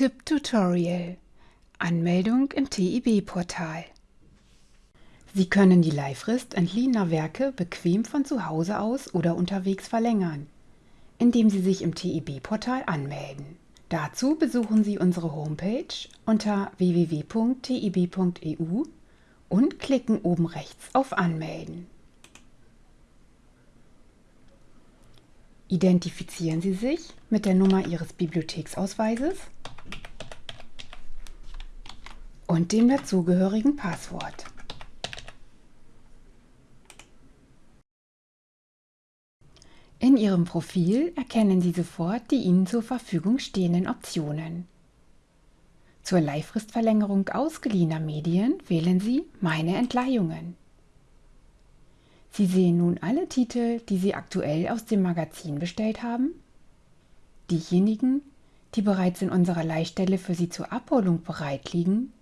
Tipp-Tutorial Anmeldung im TIB-Portal Sie können die Leihfrist entliehener Werke bequem von zu Hause aus oder unterwegs verlängern, indem Sie sich im TIB-Portal anmelden. Dazu besuchen Sie unsere Homepage unter www.tib.eu und klicken oben rechts auf Anmelden. Identifizieren Sie sich mit der Nummer Ihres Bibliotheksausweises und dem dazugehörigen Passwort. In Ihrem Profil erkennen Sie sofort die Ihnen zur Verfügung stehenden Optionen. Zur Leihfristverlängerung ausgeliehener Medien wählen Sie Meine Entleihungen. Sie sehen nun alle Titel, die Sie aktuell aus dem Magazin bestellt haben, diejenigen, die bereits in unserer Leihstelle für Sie zur Abholung bereit liegen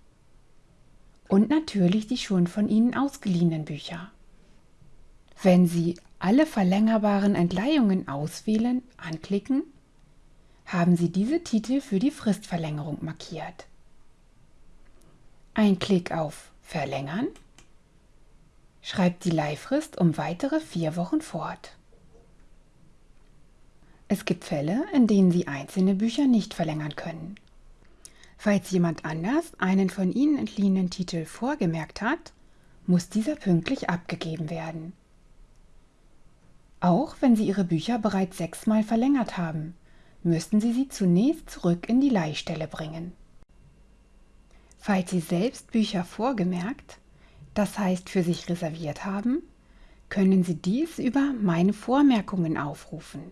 und natürlich die schon von Ihnen ausgeliehenen Bücher. Wenn Sie alle verlängerbaren Entleihungen auswählen, anklicken, haben Sie diese Titel für die Fristverlängerung markiert. Ein Klick auf Verlängern schreibt die Leihfrist um weitere vier Wochen fort. Es gibt Fälle, in denen Sie einzelne Bücher nicht verlängern können. Falls jemand anders einen von Ihnen entliehenen Titel vorgemerkt hat, muss dieser pünktlich abgegeben werden. Auch wenn Sie Ihre Bücher bereits sechsmal verlängert haben, müssten Sie sie zunächst zurück in die Leihstelle bringen. Falls Sie selbst Bücher vorgemerkt, das heißt für sich reserviert haben, können Sie dies über Meine Vormerkungen aufrufen.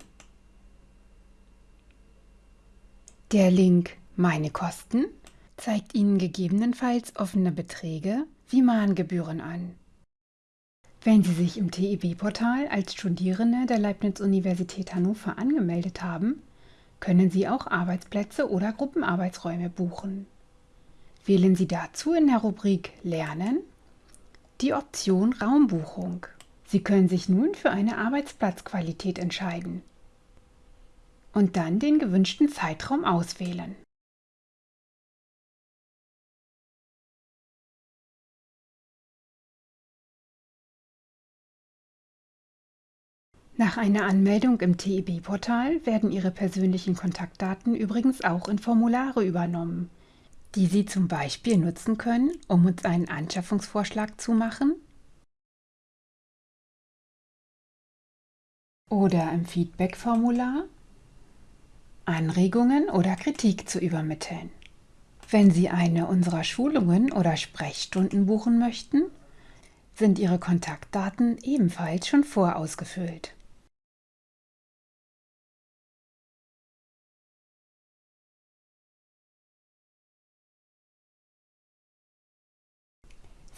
Der Link meine Kosten zeigt Ihnen gegebenenfalls offene Beträge wie Mahngebühren an. Wenn Sie sich im TIB-Portal als Studierende der Leibniz-Universität Hannover angemeldet haben, können Sie auch Arbeitsplätze oder Gruppenarbeitsräume buchen. Wählen Sie dazu in der Rubrik Lernen die Option Raumbuchung. Sie können sich nun für eine Arbeitsplatzqualität entscheiden und dann den gewünschten Zeitraum auswählen. Nach einer Anmeldung im TIB-Portal werden Ihre persönlichen Kontaktdaten übrigens auch in Formulare übernommen, die Sie zum Beispiel nutzen können, um uns einen Anschaffungsvorschlag zu machen oder im Feedback-Formular Anregungen oder Kritik zu übermitteln. Wenn Sie eine unserer Schulungen oder Sprechstunden buchen möchten, sind Ihre Kontaktdaten ebenfalls schon vorausgefüllt.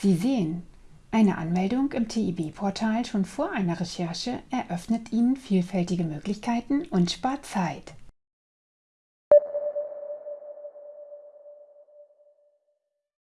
Sie sehen, eine Anmeldung im TIB-Portal schon vor einer Recherche eröffnet Ihnen vielfältige Möglichkeiten und spart Zeit.